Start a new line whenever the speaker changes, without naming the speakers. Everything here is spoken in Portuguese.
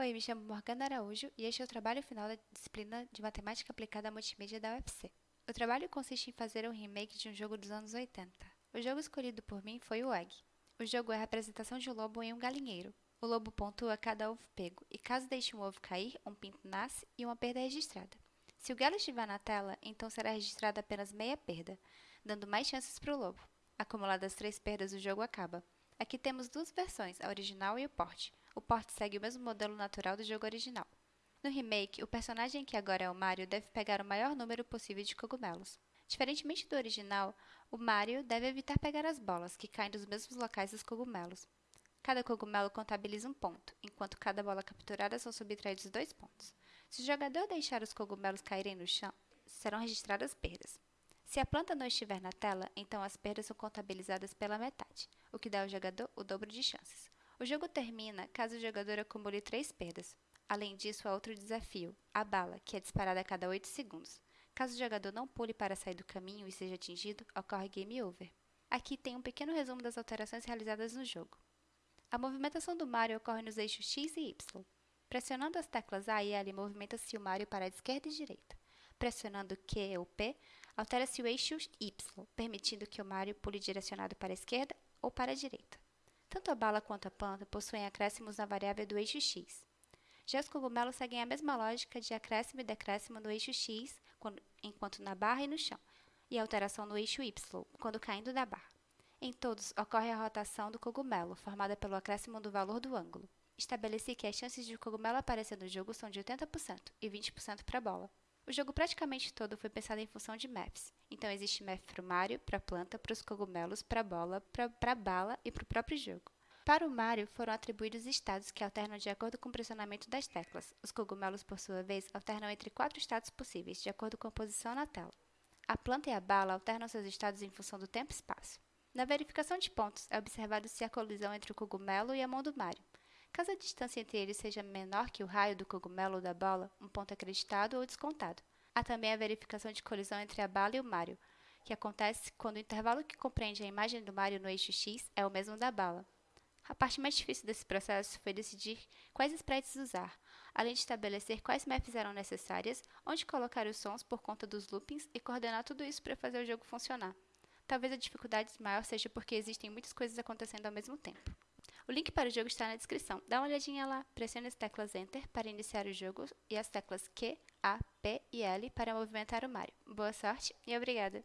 Oi, me chamo Morgana Araújo e este é o trabalho final da disciplina de Matemática Aplicada à Multimídia da UFC. O trabalho consiste em fazer um remake de um jogo dos anos 80. O jogo escolhido por mim foi o Egg. O jogo é a representação de um lobo em um galinheiro. O lobo pontua cada ovo pego, e caso deixe um ovo cair, um pinto nasce e uma perda é registrada. Se o galo estiver na tela, então será registrada apenas meia perda, dando mais chances para o lobo. Acumuladas três perdas, o jogo acaba. Aqui temos duas versões, a original e o porte. O porte segue o mesmo modelo natural do jogo original. No remake, o personagem que agora é o Mario deve pegar o maior número possível de cogumelos. Diferentemente do original, o Mario deve evitar pegar as bolas, que caem dos mesmos locais dos cogumelos. Cada cogumelo contabiliza um ponto, enquanto cada bola capturada são subtraídos dois pontos. Se o jogador deixar os cogumelos caírem no chão, serão registradas perdas. Se a planta não estiver na tela, então as perdas são contabilizadas pela metade, o que dá ao jogador o dobro de chances. O jogo termina caso o jogador acumule três perdas. Além disso, há outro desafio, a bala, que é disparada a cada 8 segundos. Caso o jogador não pule para sair do caminho e seja atingido, ocorre game over. Aqui tem um pequeno resumo das alterações realizadas no jogo. A movimentação do Mario ocorre nos eixos X e Y. Pressionando as teclas A e L, movimenta-se o Mario para a esquerda e direita. Pressionando Q ou P, altera-se o eixo Y, permitindo que o Mario pule direcionado para a esquerda ou para a direita. Tanto a bala quanto a planta possuem acréscimos na variável do eixo X. Já os cogumelos seguem a mesma lógica de acréscimo e decréscimo no eixo X, quando, enquanto na barra e no chão, e alteração no eixo Y, quando caindo da barra. Em todos, ocorre a rotação do cogumelo, formada pelo acréscimo do valor do ângulo. Estabeleci que as chances de o cogumelo aparecer no jogo são de 80% e 20% para a bola. O jogo praticamente todo foi pensado em função de maps. Então existe map para o Mario, para a planta, para os cogumelos, para a bola, para a bala e para o próprio jogo. Para o Mario foram atribuídos estados que alternam de acordo com o pressionamento das teclas. Os cogumelos, por sua vez, alternam entre quatro estados possíveis, de acordo com a posição na tela. A planta e a bala alternam seus estados em função do tempo e espaço. Na verificação de pontos, é observado se há colisão entre o cogumelo e a mão do Mario. Caso a distância entre eles seja menor que o raio do cogumelo ou da bola, um ponto acreditado ou descontado. Há também a verificação de colisão entre a bala e o Mario, que acontece quando o intervalo que compreende a imagem do Mario no eixo X é o mesmo da bala. A parte mais difícil desse processo foi decidir quais sprites usar, além de estabelecer quais maps eram necessárias, onde colocar os sons por conta dos loopings e coordenar tudo isso para fazer o jogo funcionar. Talvez a dificuldade maior seja porque existem muitas coisas acontecendo ao mesmo tempo. O link para o jogo está na descrição. Dá uma olhadinha lá, pressione as teclas Enter para iniciar o jogo e as teclas Q, A, P e L para movimentar o Mario. Boa sorte e obrigada!